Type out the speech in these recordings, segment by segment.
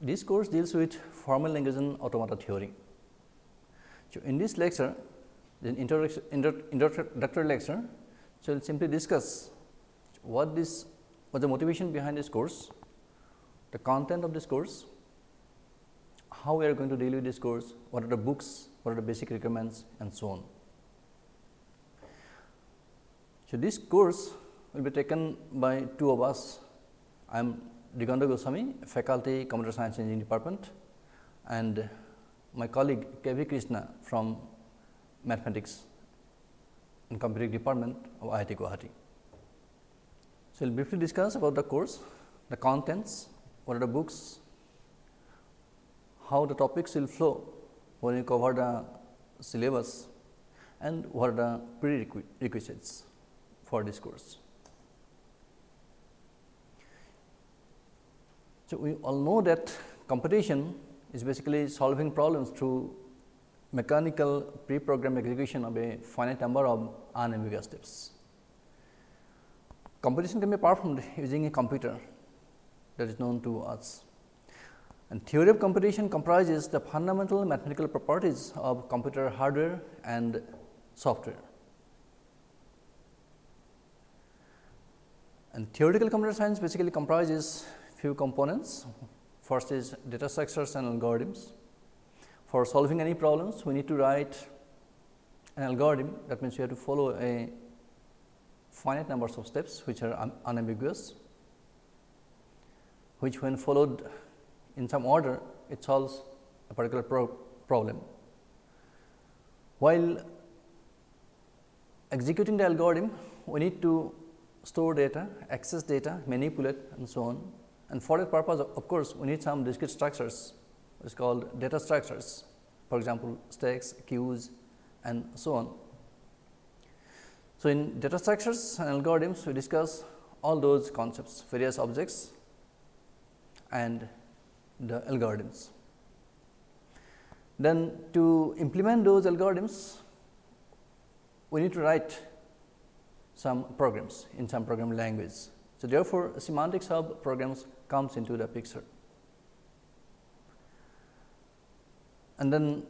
This course deals with formal language and automata theory. So, in this lecture, the introductory lecture, so we will simply discuss what this what the motivation behind this course, the content of this course, how we are going to deal with this course, what are the books, what are the basic requirements and so on. So, this course will be taken by two of us. I am Diganta Goswami, faculty computer science engineering department and my colleague K. V. Krishna from mathematics and computing department of IIT Guwahati. So, we will briefly discuss about the course, the contents, what are the books, how the topics will flow when you cover the syllabus and what are the prerequisites for this course. So, we all know that computation is basically solving problems through mechanical pre-programmed execution of a finite number of unambiguous steps. Computation can be performed using a computer that is known to us. And theory of computation comprises the fundamental mathematical properties of computer hardware and software. And theoretical computer science basically comprises few components. First is data structures and algorithms. For solving any problems, we need to write an algorithm that means, we have to follow a finite numbers of steps which are un unambiguous, which when followed in some order it solves a particular pro problem. While executing the algorithm, we need to store data, access data, manipulate and so on. And for that purpose of course, we need some discrete structures which is called data structures for example, stacks, queues and so on. So, in data structures and algorithms we discuss all those concepts various objects and the algorithms. Then to implement those algorithms we need to write some programs in some programming language. So, therefore, semantics of programs comes into the picture. And then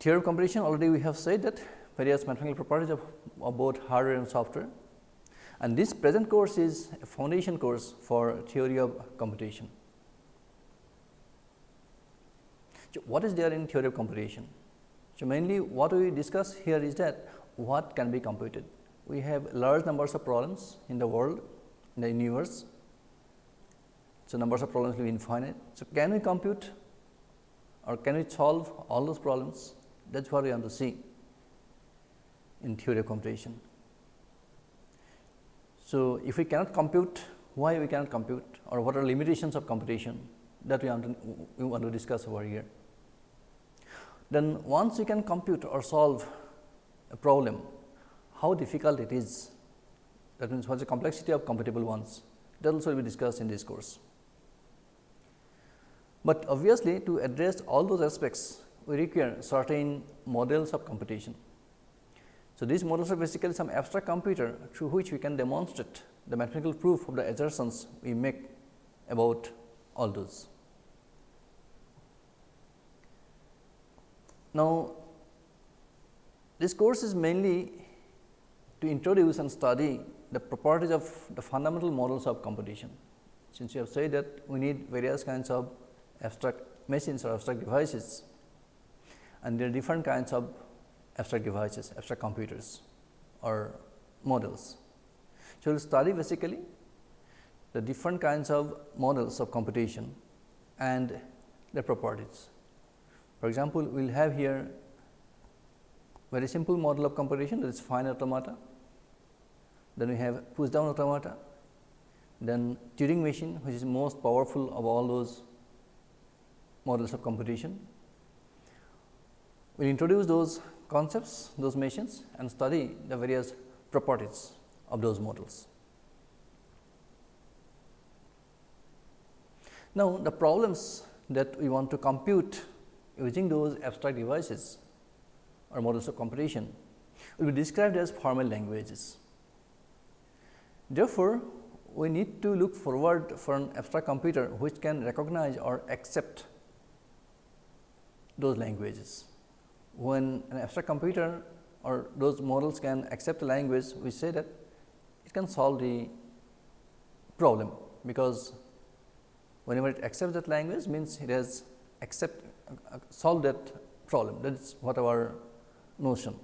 theory of computation already we have said that various mathematical properties of, of both hardware and software. And this present course is a foundation course for theory of computation. So, what is there in theory of computation? So, mainly what we discuss here is that what can be computed. We have large numbers of problems in the world, in the universe. So, numbers of problems will be infinite. So, can we compute or can we solve all those problems? That is what we want to see in theory of computation. So, if we cannot compute, why we cannot compute or what are limitations of computation that we want to, we want to discuss over here. Then once we can compute or solve a problem, how difficult it is that means what is the complexity of computable ones that also will be discussed in this course. But obviously, to address all those aspects we require certain models of computation. So, these models are basically some abstract computer through which we can demonstrate the mathematical proof of the assertions we make about all those. Now, this course is mainly to introduce and study the properties of the fundamental models of computation. Since you have said that we need various kinds of abstract machines or abstract devices and there are different kinds of abstract devices, abstract computers or models. So, we will study basically the different kinds of models of computation and their properties. For example, we will have here very simple model of computation that is finite automata, then we have push down automata, then Turing machine which is most powerful of all those models of computation. We will introduce those concepts, those machines and study the various properties of those models. Now, the problems that we want to compute using those abstract devices or models of computation will be described as formal languages. Therefore, we need to look forward for an abstract computer which can recognize or accept those languages. When an abstract computer or those models can accept the language, we say that it can solve the problem, because whenever it accepts that language means it has accept uh, solved that problem that is what our notion.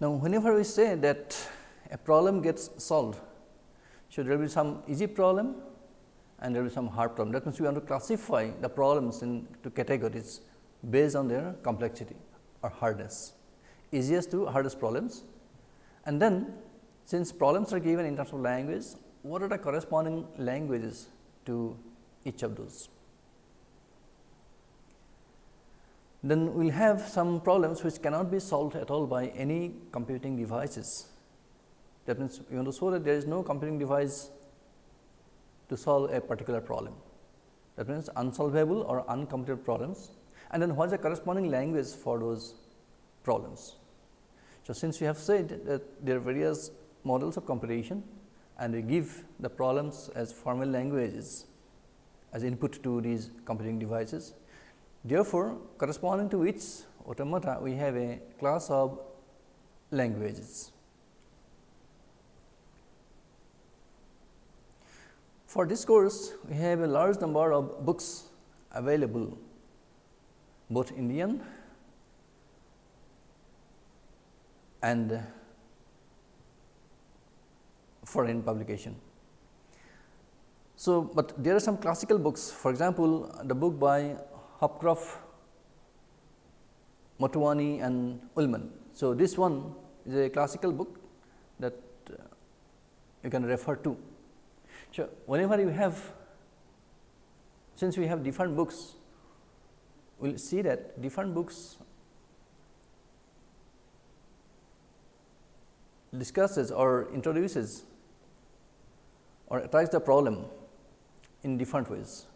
Now, whenever we say that a problem gets solved, should there will be some easy problem and there will be some hard problem. That means, we want to classify the problems into categories based on their complexity or hardness, easiest to hardest problems. And then since problems are given in terms of language, what are the corresponding languages to each of those? Then we will have some problems which cannot be solved at all by any computing devices. That means, you want to show that there is no computing device to solve a particular problem. That means, unsolvable or uncomputed problems and then what is the corresponding language for those problems. So, since we have said that there are various models of computation and we give the problems as formal languages as input to these computing devices. Therefore, corresponding to which automata we have a class of languages. For this course, we have a large number of books available, both Indian and foreign publication. So, but there are some classical books, for example, the book by Hopcroft, Motwani and Ullman. So, this one is a classical book that uh, you can refer to. So, whenever you have since we have different books, we will see that different books discusses or introduces or attacks the problem in different ways.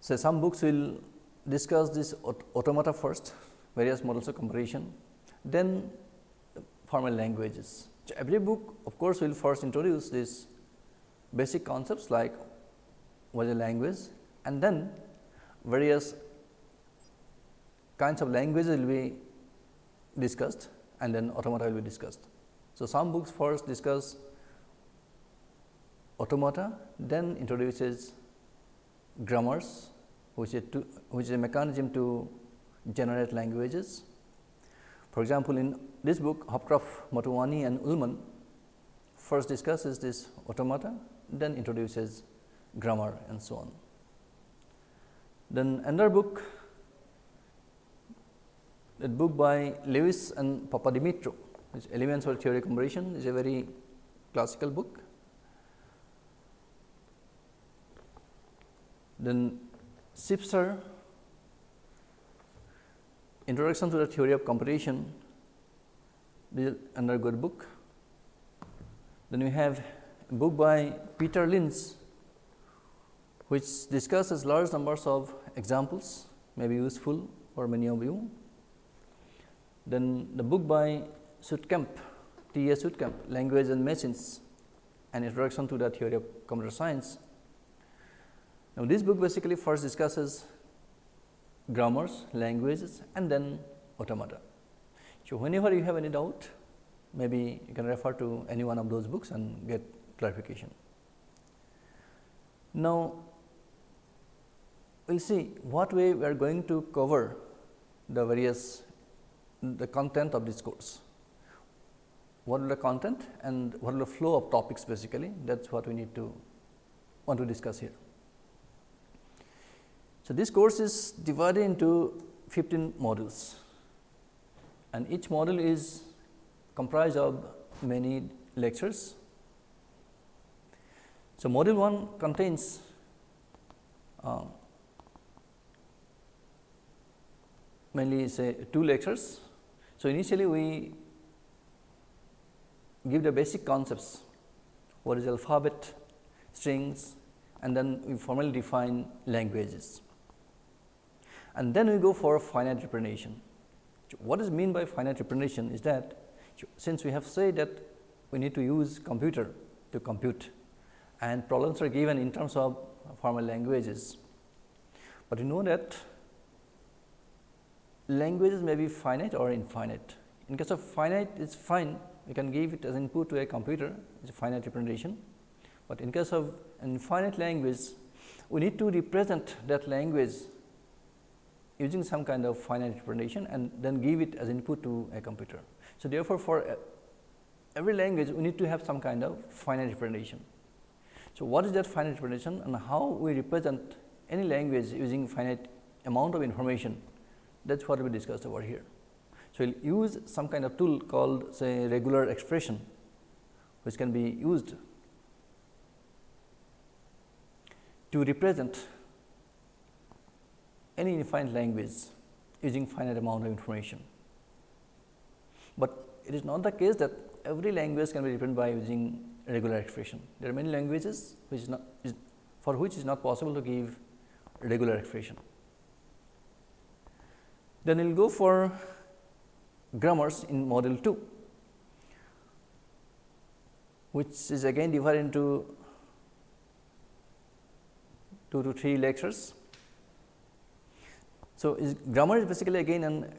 So, some books will discuss this automata first, various models of computation, then formal languages. So, every book of course, will first introduce these basic concepts like what is a language and then various kinds of languages will be discussed and then automata will be discussed. So, some books first discuss automata, then introduces grammars, which is, to, which is a mechanism to generate languages. For example, in this book Hopcroft, Motwani and Ullman first discusses this automata, then introduces grammar and so on. Then another book, that book by Lewis and Papadimitriou, which Elements for Theory Computation is a very classical book. Then Sipser, Introduction to the Theory of Computation this is another good book. Then we have a book by Peter Linz, which discusses large numbers of examples may be useful for many of you. Then the book by Sudkamp, T. A. Sudkamp, Language and Machines, an introduction to the theory of computer science. Now, this book basically first discusses grammars, languages and then automata. So, whenever you have any doubt, maybe you can refer to any one of those books and get clarification. Now, we will see what way we are going to cover the various the content of this course. What is the content and what is the flow of topics basically that is what we need to want to discuss here. So, this course is divided into 15 modules and each model is comprised of many lectures. So, module 1 contains uh, mainly say two lectures. So, initially we give the basic concepts what is alphabet, strings and then we formally define languages and then we go for finite representation What is mean by finite representation is that since we have said that we need to use computer to compute and problems are given in terms of formal languages, but you know that languages may be finite or infinite. In case of finite it is fine, we can give it as input to a computer, it is a finite representation, but in case of infinite language, we need to represent that language using some kind of finite representation and then give it as input to a computer. So, therefore, for uh, every language we need to have some kind of finite representation. So, what is that finite representation and how we represent any language using finite amount of information that is what we discussed over here. So, we will use some kind of tool called say regular expression which can be used to represent any infinite language using finite amount of information. But it is not the case that every language can be represented by using regular expression. There are many languages which is not is for which is not possible to give regular expression. Then we will go for grammars in model 2, which is again divided into 2 to 3 lectures. So, is grammar is basically again an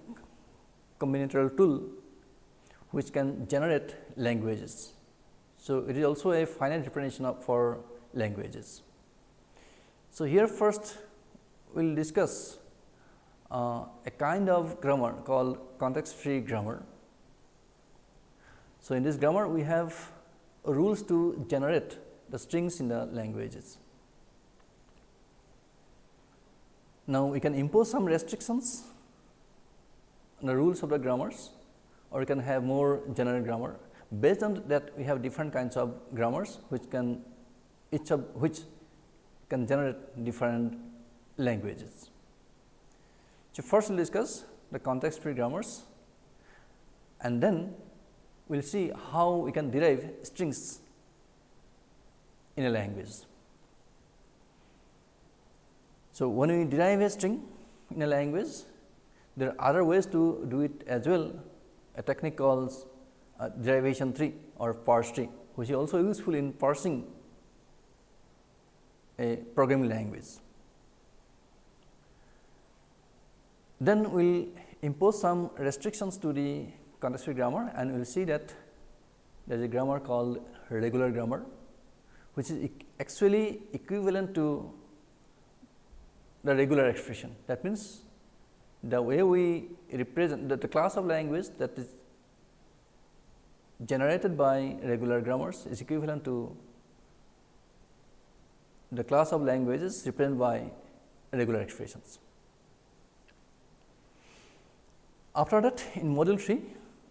combinatorial tool which can generate languages. So, it is also a finite of for languages. So, here first we will discuss uh, a kind of grammar called context free grammar. So, in this grammar we have rules to generate the strings in the languages. Now, we can impose some restrictions on the rules of the grammars or we can have more general grammar. Based on that we have different kinds of grammars which can each of which can generate different languages. So, first we will discuss the context free grammars and then we will see how we can derive strings in a language. So, when we derive a string in a language, there are other ways to do it as well, a technique called uh, derivation tree or parse tree, which is also useful in parsing a programming language. Then we will impose some restrictions to the context free grammar and we will see that there is a grammar called regular grammar, which is actually equivalent to the regular expression. That means, the way we represent the, the class of language that is generated by regular grammars is equivalent to the class of languages represented by regular expressions. After that in module 3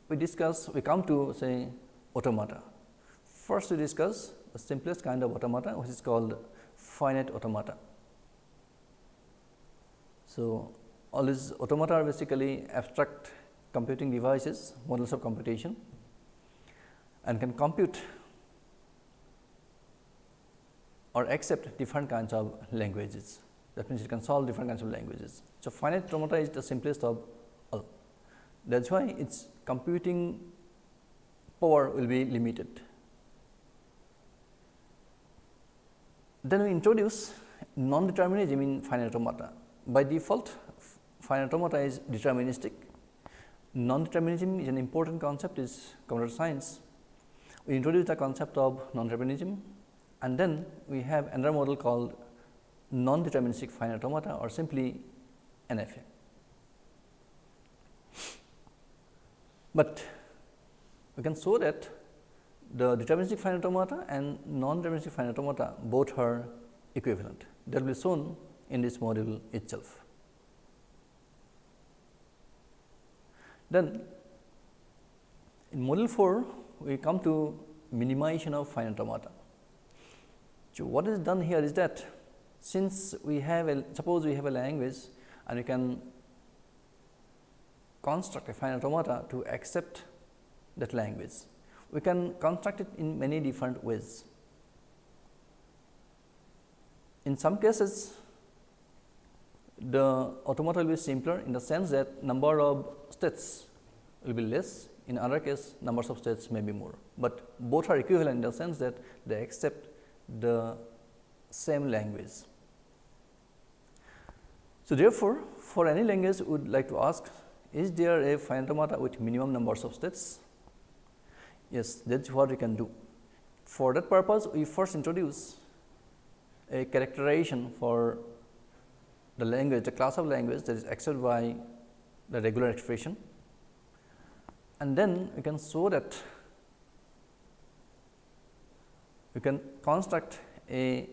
we discuss we come to say automata. First we discuss the simplest kind of automata which is called finite automata. So, all these automata are basically abstract computing devices, models of computation and can compute or accept different kinds of languages. That means, it can solve different kinds of languages. So, finite automata is the simplest of all. That is why its computing power will be limited. Then we introduce non-determinism in finite automata by default finite automata is deterministic. Non-determinism is an important concept is computer science. We introduce the concept of non-determinism and then we have another model called non-deterministic finite automata or simply NFA. But we can show that the deterministic finite automata and non-deterministic finite automata both are equivalent. That will be shown in this module itself. Then in module 4 we come to minimization of finite automata. So, what is done here is that since we have a suppose we have a language and we can construct a finite automata to accept that language. We can construct it in many different ways. In some cases the automata will be simpler in the sense that number of states will be less in other case numbers of states may be more, but both are equivalent in the sense that they accept the same language. So, therefore, for any language we would like to ask is there a finite automata with minimum numbers of states? Yes, that is what we can do. For that purpose, we first introduce a characterization for the language, the class of language that is accepted by the regular expression and then we can show that we can construct a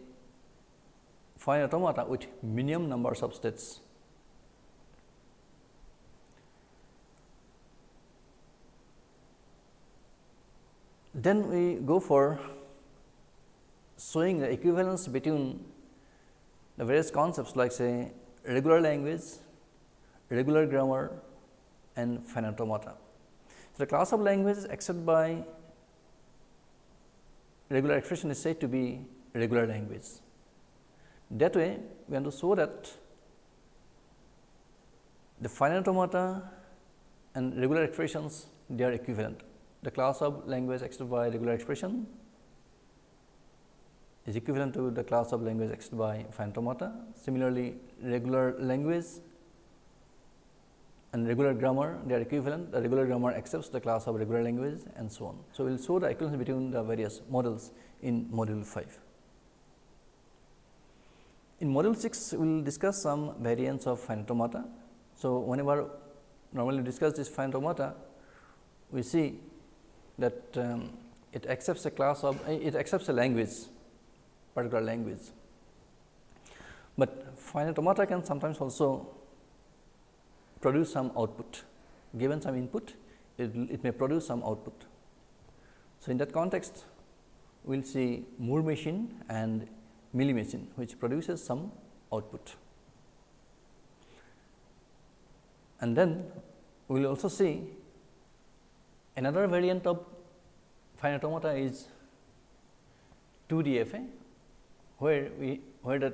finite automata with minimum numbers of states. Then we go for showing the equivalence between the various concepts like say regular language, regular grammar and finite automata. So, the class of languages accepted by regular expression is said to be regular language. That way, we want to show that the finite automata and regular expressions they are equivalent. The class of language accepted by regular expression is equivalent to the class of language accepted by finite automata. Similarly, regular language and regular grammar they are equivalent the regular grammar accepts the class of regular language and so on. So, we will show the equivalence between the various models in module 5. In module 6 we will discuss some variants of finite automata. So, whenever normally discuss this finite automata we see that um, it accepts a class of it accepts a language particular language, but finite automata can sometimes also produce some output. Given some input, it, it may produce some output. So, in that context, we will see Moore machine and Mealy machine, which produces some output. And then we will also see another variant of finite automata is 2 DFA, where we where the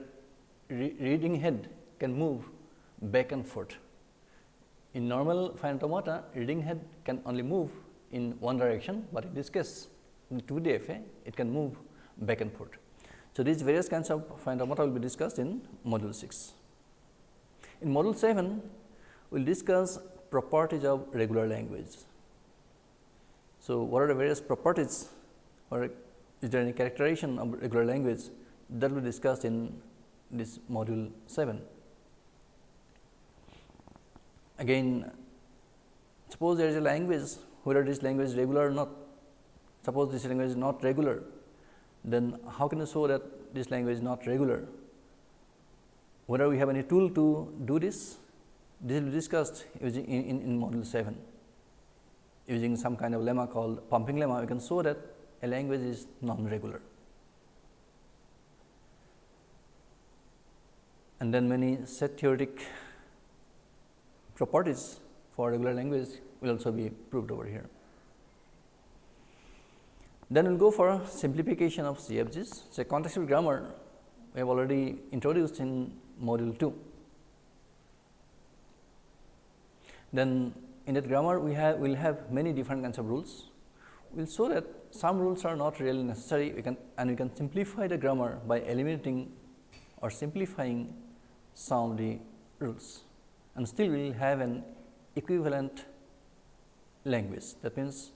re reading head can move back and forth. In normal finite automata, reading head can only move in one direction, but in this case in 2 DFA it can move back and forth. So, these various kinds of finite automata will be discussed in module 6. In module 7, we will discuss properties of regular language. So, what are the various properties or is there any characterization of regular language that will be discussed in this module 7. Again, suppose there is a language, whether this language is regular or not. Suppose this language is not regular, then how can you show that this language is not regular? Whether we have any tool to do this, this will be discussed using in, in, in module 7 using some kind of lemma called pumping lemma, we can show that a language is non-regular. And then many set theoretic properties for regular language will also be proved over here. Then we will go for simplification of CFGs. So, contextual grammar we have already introduced in module 2. Then in that grammar we have will have many different kinds of rules. We will show that some rules are not really necessary we can and we can simplify the grammar by eliminating or simplifying some of the rules and still we will have an equivalent language. That means,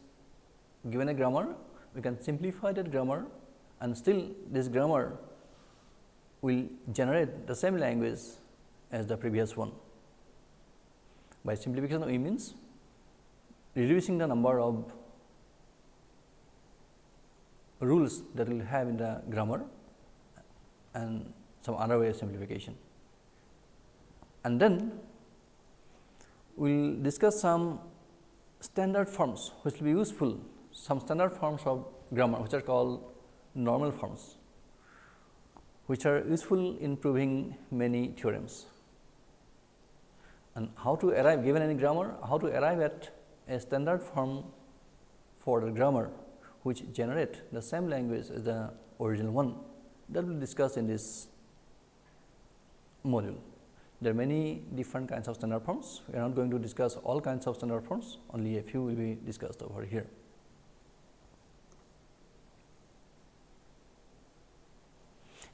given a grammar, we can simplify that grammar and still this grammar will generate the same language as the previous one. By simplification, we means reducing the number of rules that we will have in the grammar and some other way of simplification. And then we will discuss some standard forms which will be useful, some standard forms of grammar which are called normal forms, which are useful in proving many theorems. And how to arrive given any grammar, how to arrive at a standard form for the grammar which generate the same language as the original one that we will discuss in this module. There are many different kinds of standard forms. We are not going to discuss all kinds of standard forms, only a few will be discussed over here.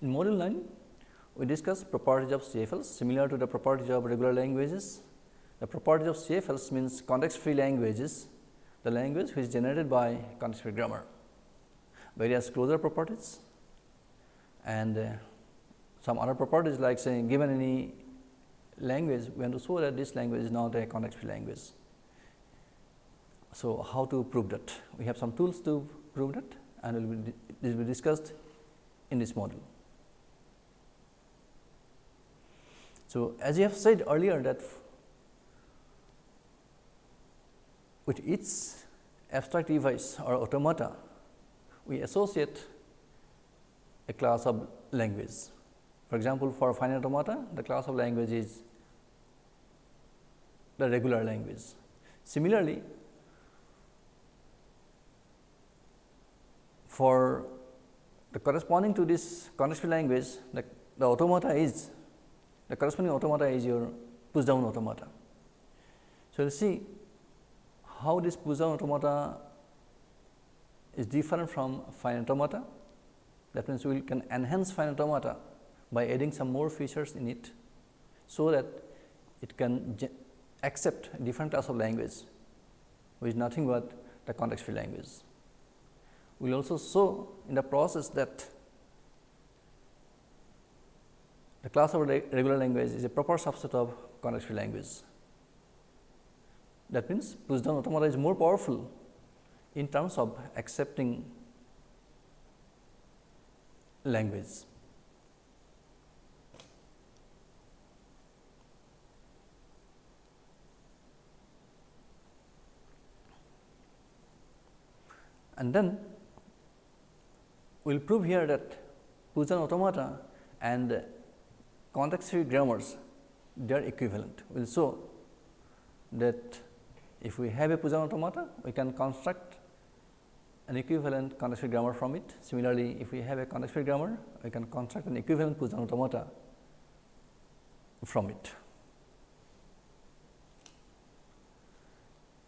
In module 9, we discuss properties of CFLs similar to the properties of regular languages. The properties of CFLs means context free languages, the language which is generated by context free grammar. Various closure properties and uh, some other properties like saying given any language, we want to show that this language is not a context free language. So, how to prove that? We have some tools to prove that and will this will be discussed in this module. So, as you have said earlier that with each abstract device or automata, we associate a class of language. For example, for finite automata, the class of language is the regular language. Similarly, for the corresponding to this context language, the, the automata is the corresponding automata is your push down automata. So, you will see how this push down automata is different from finite automata. That means, we can enhance finite automata by adding some more features in it, so that it can accept different class of language, which is nothing but the context free language. We will also show in the process that the class of regular language is a proper subset of context free language. That means, push down automata is more powerful in terms of accepting language. And then we will prove here that down automata and context free grammars they are equivalent. We will show that if we have a down automata, we can construct an equivalent context free grammar from it. Similarly, if we have a context free grammar, we can construct an equivalent down automata from it.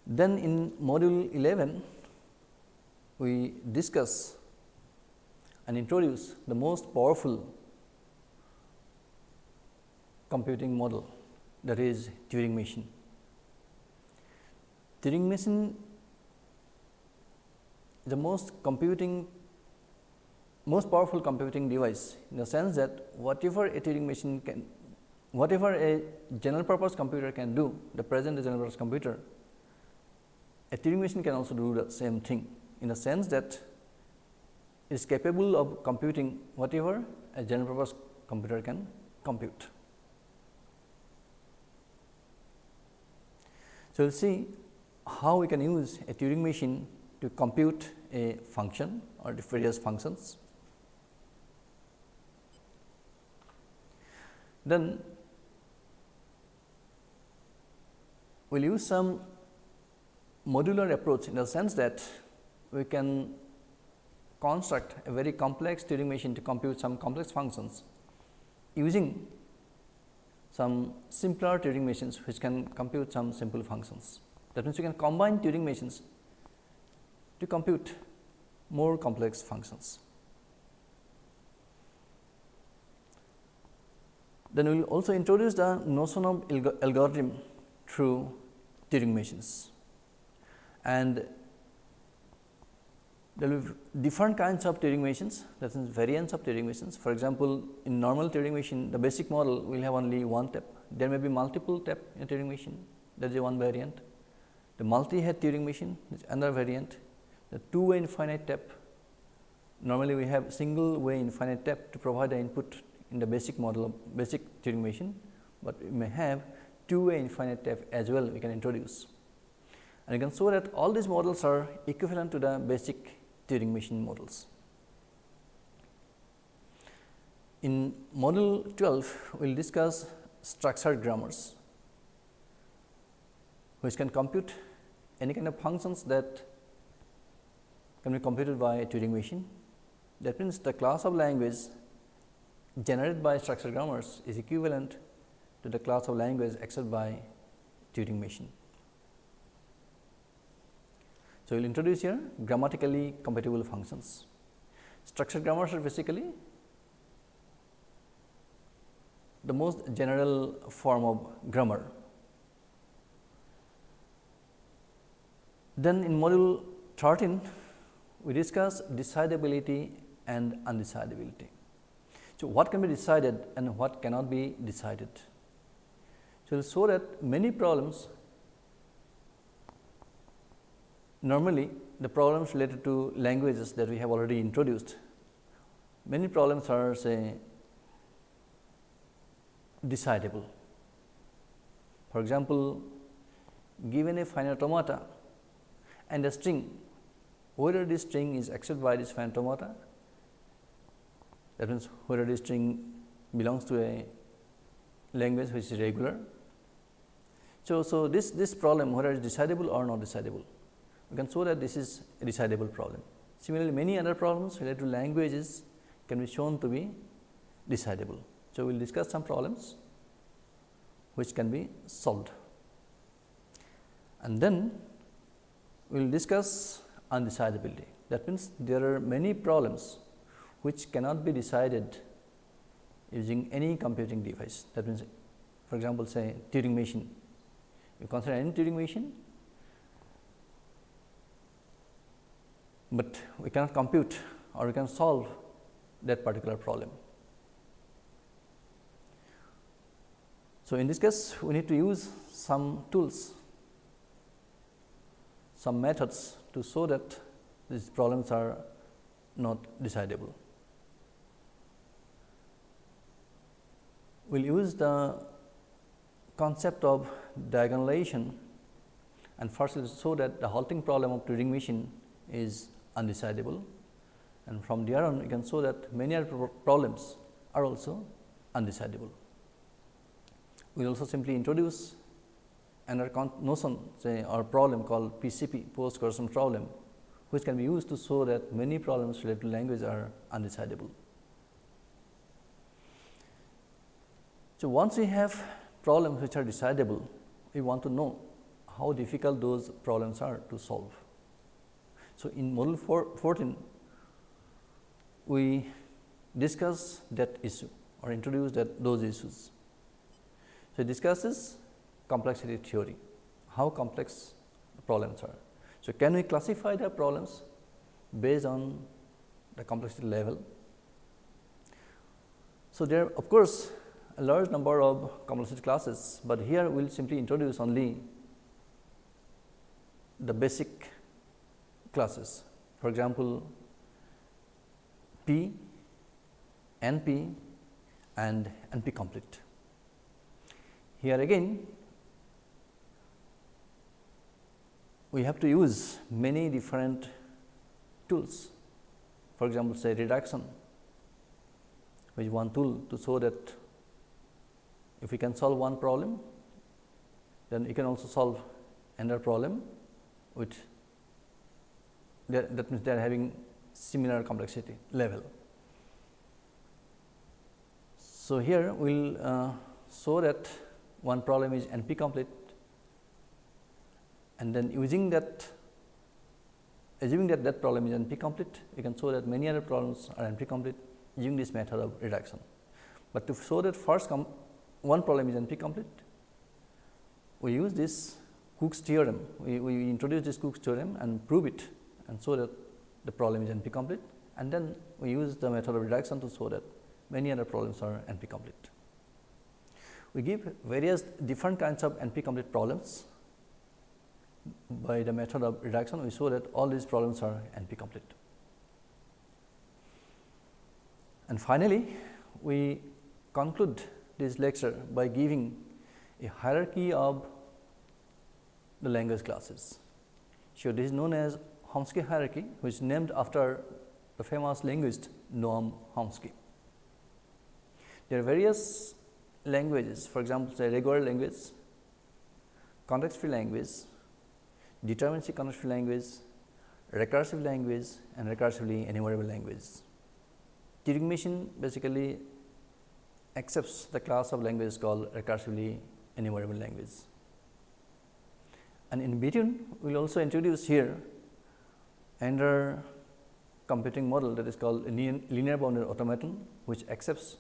Then in module 11, we discuss and introduce the most powerful computing model that is Turing machine. Turing machine is the most computing most powerful computing device in the sense that whatever a Turing machine can whatever a general purpose computer can do the present general purpose computer a Turing machine can also do the same thing in the sense that it is capable of computing whatever a general purpose computer can compute. So, we will see how we can use a Turing machine to compute a function or various functions. Then we will use some modular approach in the sense that we can construct a very complex Turing machine to compute some complex functions using some simpler Turing machines which can compute some simple functions. That means, you can combine Turing machines to compute more complex functions. Then we will also introduce the notion of algorithm through Turing machines and there will be different kinds of Turing machines that is variants of Turing machines. For example, in normal Turing machine the basic model will have only one tape, there may be multiple tape in Turing machine that is one variant. The multi-head Turing machine is another variant, the two way infinite tape normally we have single way infinite tape to provide the input in the basic model of basic Turing machine, but we may have two way infinite tape as well we can introduce. And you can show that all these models are equivalent to the basic Turing machine models. In model 12, we will discuss structured grammars, which can compute any kind of functions that can be computed by a Turing machine. That means, the class of language generated by structured grammars is equivalent to the class of language accepted by Turing machine. So, we will introduce here grammatically computable functions. Structured grammars are basically the most general form of grammar. Then in module 13, we discuss decidability and undecidability. So, what can be decided and what cannot be decided. So, we will show that many problems normally the problems related to languages that we have already introduced, many problems are say decidable. For example, given a finite automata and a string, whether this string is accepted by this finite automata, that means whether this string belongs to a language which is regular. So, so this, this problem whether it is decidable or not decidable, we can show that this is a decidable problem. Similarly, many other problems related to languages can be shown to be decidable. So, we will discuss some problems which can be solved and then we will discuss undecidability. That means, there are many problems which cannot be decided using any computing device. That means, for example, say Turing machine. You consider any Turing machine, but we cannot compute or we can solve that particular problem. So, in this case we need to use some tools, some methods to show that these problems are not decidable. We will use the concept of diagonalization and first we will show that the halting problem of Turing machine is undecidable and from there on you can show that many other problems are also undecidable. We also simply introduce another notion say or problem called PCP post processing problem which can be used to show that many problems related to language are undecidable. So, once we have problems which are decidable, we want to know how difficult those problems are to solve. So, in module 14, we discuss that issue or introduce that those issues. So, it discusses complexity theory, how complex problems are. So, can we classify the problems based on the complexity level? So, there are of course, a large number of complexity classes, but here we will simply introduce only the basic classes. For example, P, NP and NP complete. Here again we have to use many different tools. For example, say reduction which one tool to show that if we can solve one problem, then you can also solve another problem with that means they are having similar complexity level. So, here we will uh, show that one problem is NP complete and then using that assuming that that problem is NP complete, we can show that many other problems are NP complete using this method of reduction. But to show that first one problem is NP complete, we use this Cook's theorem, we, we introduce this Cook's theorem and prove it and so that the problem is NP complete and then we use the method of reduction to show that many other problems are NP complete. We give various different kinds of NP complete problems by the method of reduction we show that all these problems are NP complete. And finally, we conclude this lecture by giving a hierarchy of the language classes. So, this is known as Chomsky hierarchy which is named after the famous linguist Noam Chomsky. There are various languages for example, say regular language, context free language, deterministic context free language, recursive language and recursively enumerable language. Turing machine basically accepts the class of languages called recursively enumerable language. And in between, we will also introduce here another computing model that is called linear bounded automaton, which accepts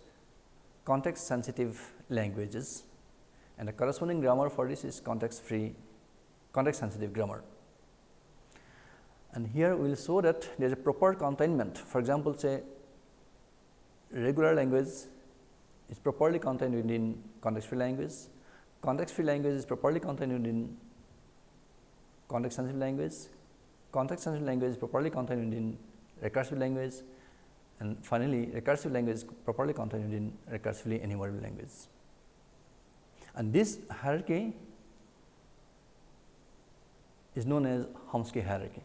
context sensitive languages and the corresponding grammar for this is context free context sensitive grammar. And here we will show that there is a proper containment. For example, say regular language is properly contained within context free language, context free language is properly contained within context sensitive language, context sensitive language properly contained in recursive language and finally, recursive language is properly contained in recursively enumerable language. And this hierarchy is known as Chomsky hierarchy.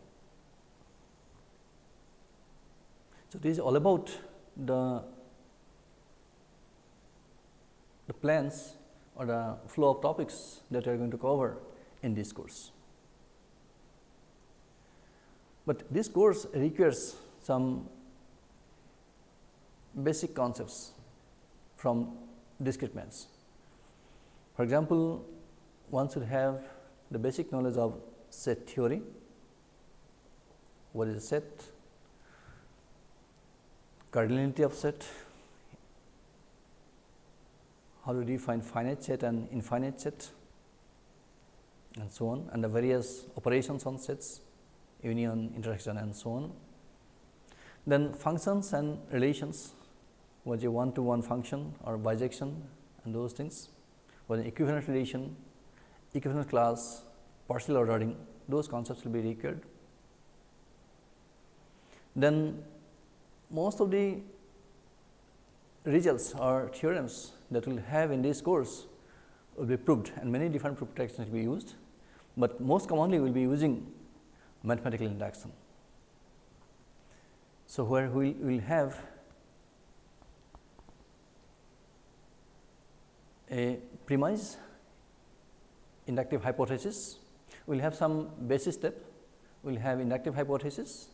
So, this is all about the, the plans or the flow of topics that we are going to cover in this course. But this course requires some basic concepts from discrete maths. For example, one should have the basic knowledge of set theory, what is a set, cardinality of set, how to define finite set and infinite set. And so on. And the various operations on sets, union, intersection and so on. Then functions and relations was a one to one function or bijection and those things was an equivalent relation, equivalent class, partial ordering those concepts will be required. Then most of the results or theorems that we will have in this course will be proved and many different proof techniques will be used, but most commonly we will be using mathematical induction. So, where we will have a premise inductive hypothesis, we will have some basis step, we will have inductive hypothesis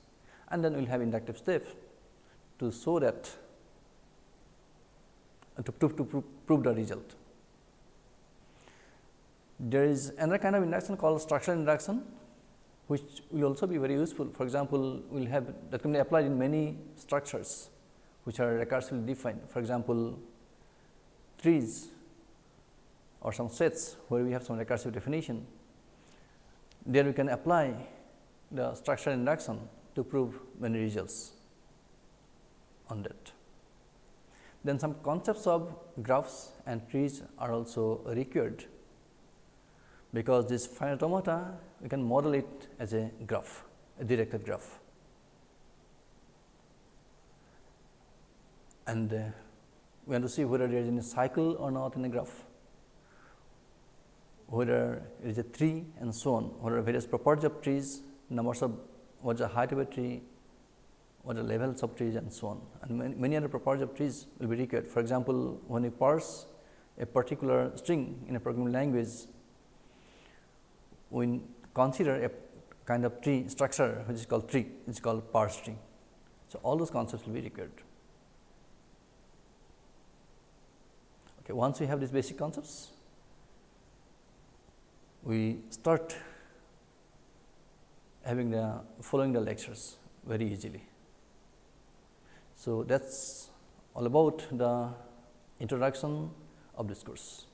and then we will have inductive step to show that to, to, to prove the result. There is another kind of induction called structural induction, which will also be very useful. For example, we will have that can be applied in many structures, which are recursively defined. For example, trees or some sets where we have some recursive definition, there we can apply the structural induction to prove many results on that. Then some concepts of graphs and trees are also required, because this finite automata we can model it as a graph, a directed graph. And uh, we want to see whether there is any cycle or not in a graph whether it is a tree and so on, are various properties of trees, numbers of what is the height of a tree, what are the levels of trees and so on. And many, many other properties of trees will be required. For example, when we parse a particular string in a programming language, we consider a kind of tree structure which is called tree, it is called parse tree. So, all those concepts will be required. Okay, once we have these basic concepts, we start having the following the lectures very easily. So, that is all about the introduction of this course.